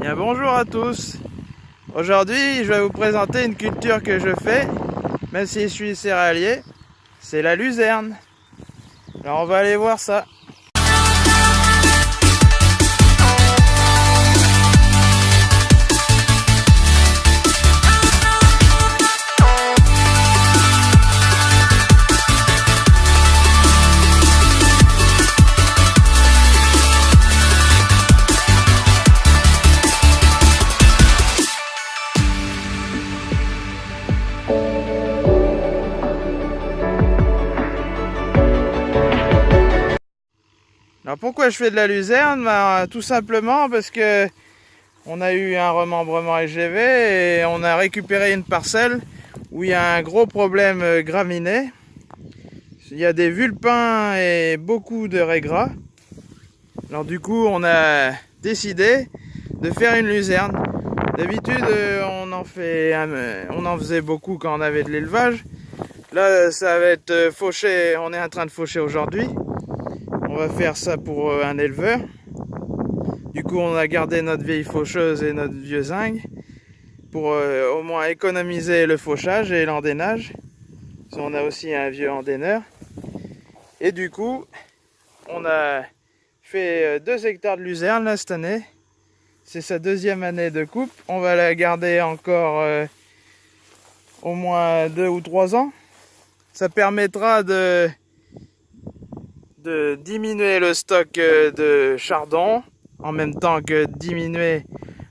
Bien bonjour à tous. Aujourd'hui je vais vous présenter une culture que je fais Même si je suis céréalier. C'est la luzerne. Alors on va aller voir ça Alors pourquoi je fais de la luzerne? Ben, Tout simplement parce que on a eu un remembrement LGV et on a récupéré une parcelle où il y a un gros problème euh, graminé. Il y a des vulpins et beaucoup de régras. Alors du coup on a décidé de faire une luzerne. D'habitude euh, on en fait on en faisait beaucoup quand on avait de l'élevage. Là ça va être euh, fauché, on est en train de faucher aujourd'hui. Faire ça pour euh, un éleveur. Du coup, on a gardé notre vieille faucheuse et notre vieux zinc pour euh, au moins économiser le fauchage et l'endénage. On a aussi un vieux endéneur. Et du coup, on a fait 2 euh, hectares de luzerne là, cette année. C'est sa deuxième année de coupe. On va la garder encore au moins 2 ou 3 ans. Ça permettra de de diminuer le stock euh, de chardon en même temps que diminuer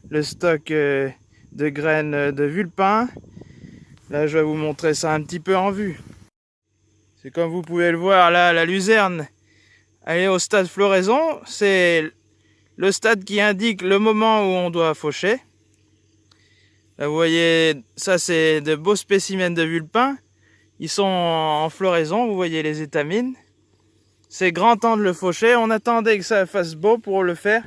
le stock euh, de graines de vulpin. Là, je vais vous montrer ça un petit peu en vue. C'est comme vous pouvez le voir, là, la luzerne, elle est au stade floraison. C'est le stade qui indique le moment où on doit faucher. Là, vous voyez, ça, c'est de beaux spécimens de vulpin. Ils sont en floraison, vous voyez les étamines. C'est grand temps de le faucher. On attendait que ça fasse beau pour le faire.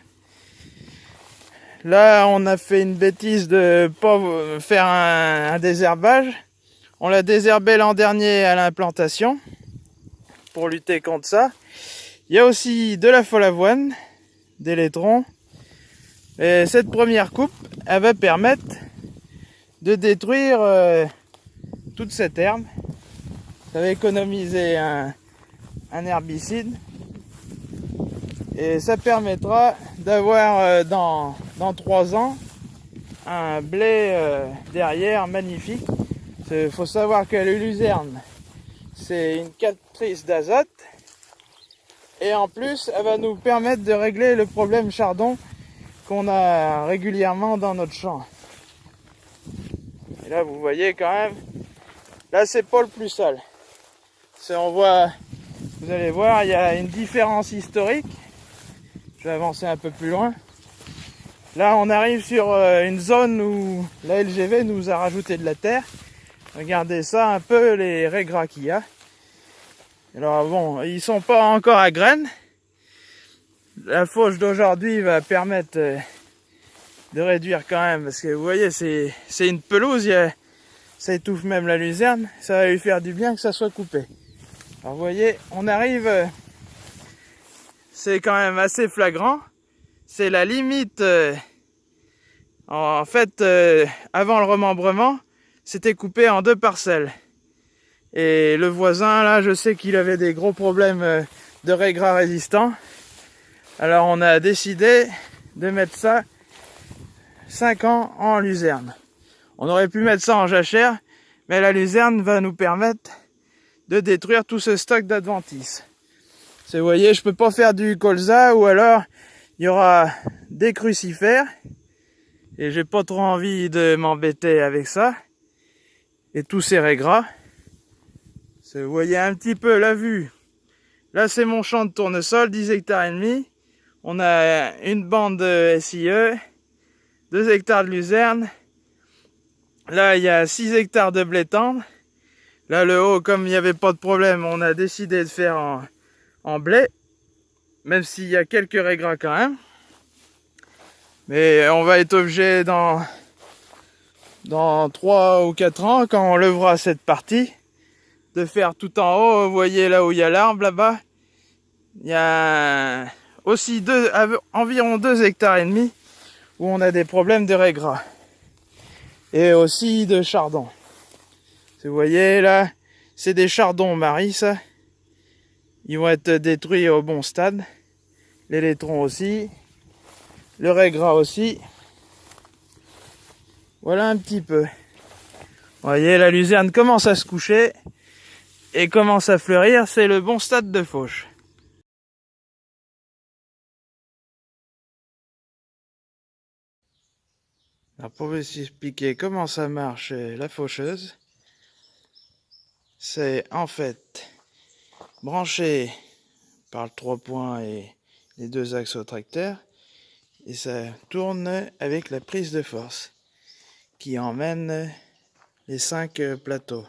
Là, on a fait une bêtise de pas faire un, désherbage. On l'a désherbé l'an dernier à l'implantation pour lutter contre ça. Il y a aussi de la folle avoine, des laitrons. Et cette première coupe, elle va permettre de détruire euh, toute cette herbe. Ça va économiser un, un herbicide et ça permettra d'avoir euh, dans, dans 3 ans un blé euh, derrière magnifique. Il faut savoir que le luzerne c'est une captrice d'azote et en plus elle va nous permettre de régler le problème chardon qu'on a régulièrement dans notre champ. Et là vous voyez quand même, là c'est pas le plus sale. On voit vous allez voir, il y a une différence historique. Je vais avancer un peu plus loin. Là, on arrive sur euh, une zone où la LGV nous a rajouté de la terre. Regardez ça un peu les régras qu'il y a. Alors bon, ils sont pas encore à graines. La fauche d'aujourd'hui va permettre euh, de réduire quand même parce que vous voyez c'est une pelouse, ça étouffe même la luzerne. Ça va lui faire du bien que ça soit coupé. Alors vous voyez, on arrive, euh, c'est quand même assez flagrant. C'est la limite, euh, en fait, euh, avant le remembrement, c'était coupé en deux parcelles. Et le voisin, là, je sais qu'il avait des gros problèmes de régras résistants. Alors on a décidé de mettre ça 5 ans en luzerne. On aurait pu mettre ça en jachère, mais la luzerne va nous permettre de détruire tout ce stock d'adventices. Vous voyez, je peux pas faire du colza ou alors il y aura des crucifères et j'ai pas trop envie de m'embêter avec ça et tous ces régras. Vous voyez un petit peu la vue. Là, c'est mon champ de tournesol, 10 hectares et demi. On a une bande de SIE, 2 hectares de luzerne. Là, il y a 6 hectares de blé tendre. Là, le haut, comme il n'y avait pas de problème, on a décidé de faire en, blé. Même s'il y a quelques régras quand même. Mais on va être obligé dans, dans 3 ou 4 ans, quand on levera cette partie, de faire tout en haut. Vous voyez là où il y a l'arbre là-bas. Il y a aussi deux, environ 2 hectares et demi où on a des problèmes de régras. Et aussi de chardon. Vous voyez là, c'est des chardons maris ça. Ils vont être détruits au bon stade. Les laitrons aussi. Le régras aussi. Voilà un petit peu. Vous voyez, la luzerne commence à se coucher et commence à fleurir. C'est le bon stade de fauche. Alors pour vous expliquer comment ça marche la faucheuse, c'est en fait branché par le 3 points et les deux axes au tracteur et ça tourne avec la prise de force qui emmène les cinq plateaux.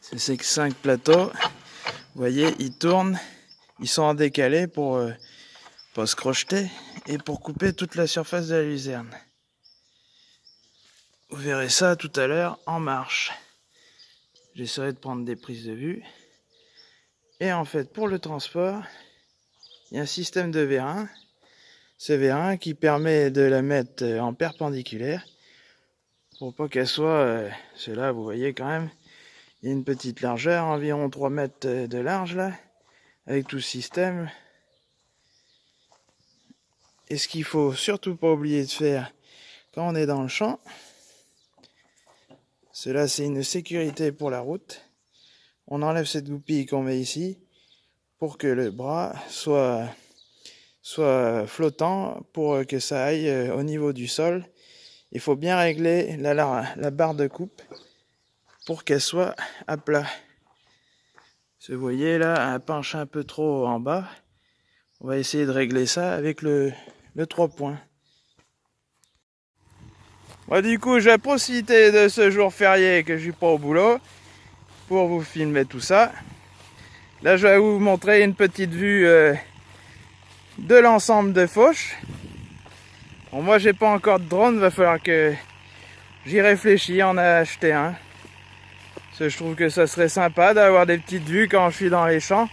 Ces cinq plateaux, vous voyez, ils tournent, ils sont en décalé pour euh, se crocheter et pour couper toute la surface de la luzerne. Vous verrez ça tout à l'heure en marche. J'essaierai de prendre des prises de vue. Et en fait, pour le transport, il y a un système de vérin. Ce vérin qui permet de la mettre en perpendiculaire pour pas qu'elle soit, euh, c'est là, vous voyez quand même, il y a une petite largeur, environ 3 mètres de large là, avec tout le système. Et ce qu'il faut surtout pas oublier de faire quand on est dans le champ, cela, c'est une sécurité pour la route. On enlève cette goupille qu'on met ici pour que le bras soit, flottant, pour que ça aille euh, au niveau du sol. Il faut bien régler la, la, barre de coupe pour qu'elle soit à plat. Vous voyez là, elle penche un peu trop en bas. On va essayer de régler ça avec le, le 3 points. Moi du coup j'ai profité de ce jour férié que je suis pas au boulot pour vous filmer tout ça. Là je vais vous montrer une petite vue euh, de l'ensemble de Fauche. Bon moi j'ai pas encore de drone, va falloir que j'y réfléchis, en a acheté un. Je trouve que ça serait sympa d'avoir des petites vues quand je suis dans les champs.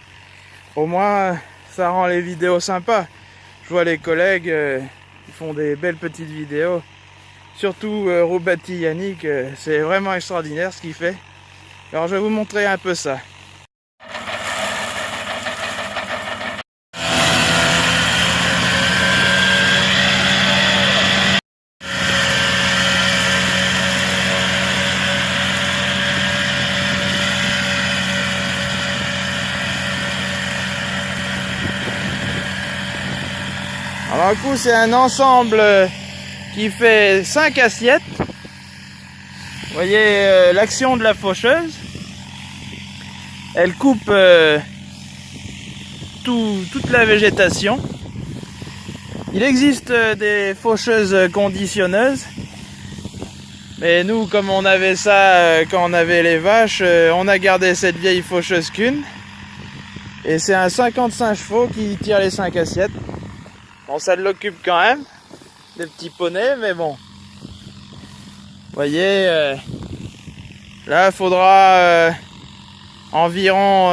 Au moins ça rend les vidéos sympas. Je vois les collègues, euh, ils font des belles petites vidéos. Surtout euh, Robati Yannick, euh, c'est vraiment extraordinaire ce qu'il fait. Alors je vais vous montrer un peu ça. Alors un coup c'est un ensemble qui fait 5 assiettes. Vous voyez euh, l'action de la faucheuse. Elle coupe euh, toute la végétation. Il existe euh, des faucheuses conditionneuses. Mais nous, comme on avait ça quand on avait les vaches, on a gardé cette vieille faucheuse qu'une. Et c'est un 55 chevaux qui tire les 5 assiettes. Bon, ça l'occupe quand même des petits poneys, mais bon. Voyez, euh, là, faudra euh, environ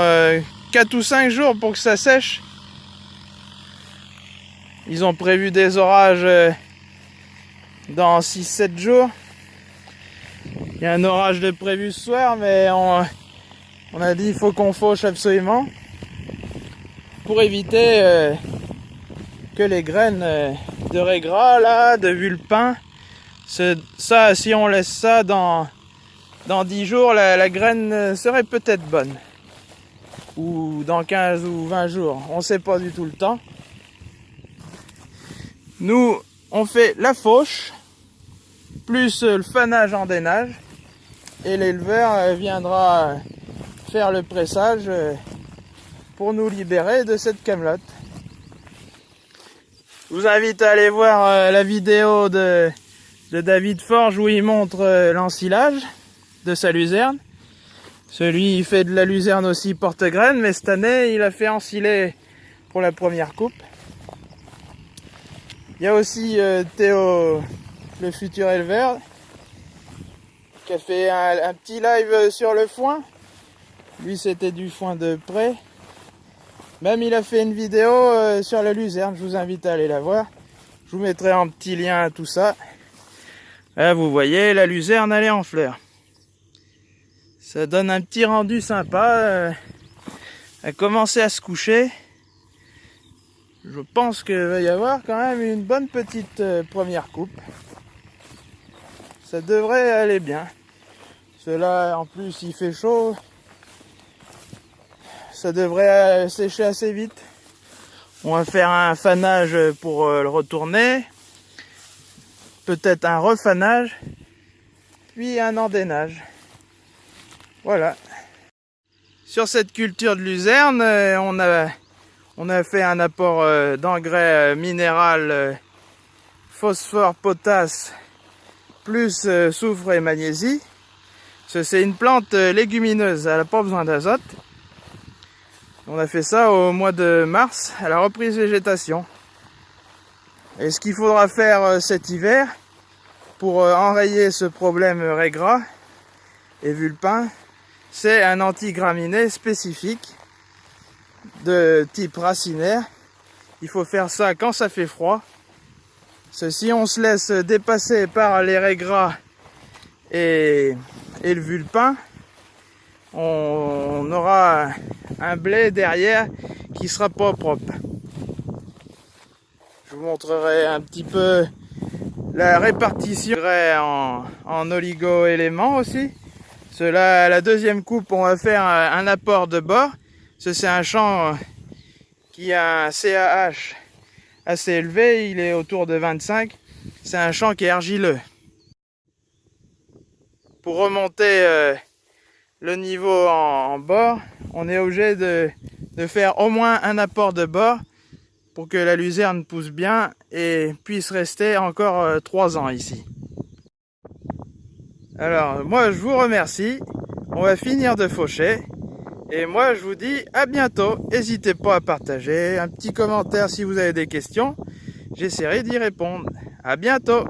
4 euh, ou 5 jours pour que ça sèche. Ils ont prévu des orages dans 6-7 jours. Il y a un orage de prévu ce soir, mais on, on a dit il faut qu'on fauche absolument pour éviter que les graines de régras là, de vulpin. Ça, si on laisse ça dans, dans 10 jours, la, graine serait peut-être bonne. Ou dans 15 ou 20 jours. On sait pas du tout le temps. Nous, on fait la fauche, plus le fanage en dénage. Et l'éleveur euh, viendra faire le pressage euh, pour nous libérer de cette camelote. Je vous invite à aller voir euh, la vidéo de, David Forge où il montre euh, l'ensilage de sa luzerne. Celui il fait de la luzerne aussi porte-graine, mais cette année il a fait ensiler pour la première coupe. Il y a aussi euh, Théo, le futur éleveur, qui a fait un, un petit live sur le foin. Lui c'était du foin de près. Même il a fait une vidéo euh, sur la luzerne, je vous invite à aller la voir. Je vous mettrai en petit lien tout ça. Là, vous voyez, la luzerne, elle en fleurs. Ça donne un petit rendu sympa. Euh, elle a à se coucher. Je pense qu'il va y avoir quand même une bonne petite euh, première coupe. Ça devrait aller bien. Cela, en plus, il fait chaud. Ça devrait euh, sécher assez vite. On va faire un fanage pour euh, le retourner. Peut-être un refanage. Puis un endénage. Voilà. Sur cette culture de luzerne, euh, on a, on a fait un apport d'engrais minéral, phosphore, potasse, plus soufre et magnésie. C'est une plante légumineuse, elle n'a pas besoin d'azote. On a fait ça au mois de mars, à la reprise végétation. Et ce qu'il faudra faire euh, cet hiver, pour euh, enrayer ce problème régras et vulpin, c'est un antigraminé spécifique de type racinaire. Il faut faire ça quand ça fait froid. Si on se laisse dépasser par les régras et, et le vulpin, on aura un blé derrière qui sera pas propre. Je vous montrerai un petit peu la répartition en, en oligo-éléments aussi. Cela, la deuxième coupe, on va faire un, apport de bord. Ce c'est un champ qui a un CAH assez élevé, il est autour de 25. C'est un champ qui est argileux. Pour remonter euh, le niveau en, bord, on est obligé de, faire au moins un apport de bord pour que la luzerne pousse bien et puisse rester encore euh, trois ans ici. Alors, moi, je vous remercie. On va finir de faucher. Et moi, je vous dis à bientôt. N'hésitez pas à partager, un petit commentaire si vous avez des questions. J'essaierai d'y répondre. À bientôt